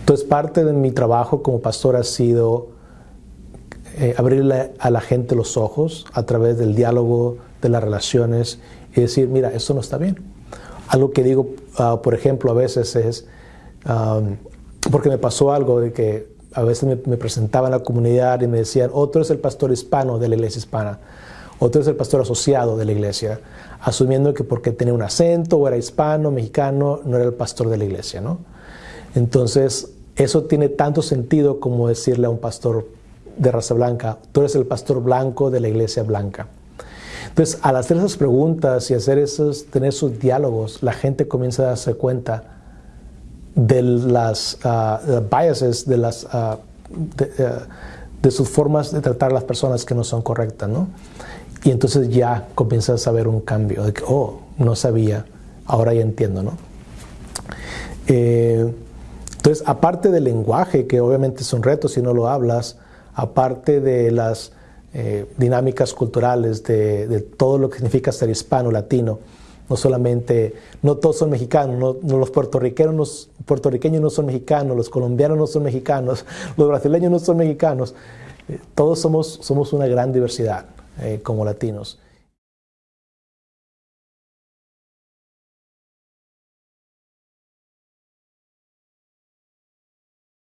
Entonces, parte de mi trabajo como pastor ha sido eh, abrirle a la gente los ojos a través del diálogo, de las relaciones y decir, mira, esto no está bien. Algo que digo, ah, por ejemplo, a veces es, porque me pasó algo de que a veces me, me presentaban a la comunidad y me decían, otro es el pastor hispano de la iglesia hispana, otro es el pastor asociado de la iglesia, asumiendo que porque tenía un acento o era hispano, mexicano, no era el pastor de la iglesia, ¿no? Entonces, eso tiene tanto sentido como decirle a un pastor de raza blanca, tú eres el pastor blanco de la iglesia blanca. Entonces, al hacer esas preguntas y hacer esos, tener esos diálogos, la gente comienza a darse cuenta de las uh, biases, de, las, de, uh, de, sus formas de tratar a las personas que no son correctas, ¿no? Y entonces ya comienzas a ver un cambio, de que, oh, no sabía, ahora ya entiendo, ¿no? Eh, entonces, aparte del lenguaje, que obviamente es un reto si no lo hablas, aparte de las eh, dinámicas culturales, de, todo lo que significa ser hispano, latino, no solamente, no todos son mexicanos, no, no los puertorriqueños, puertorriqueños no son mexicanos, los colombianos no son mexicanos, los brasileños no son mexicanos, eh, todos somos, somos una gran diversidad eh, como latinos.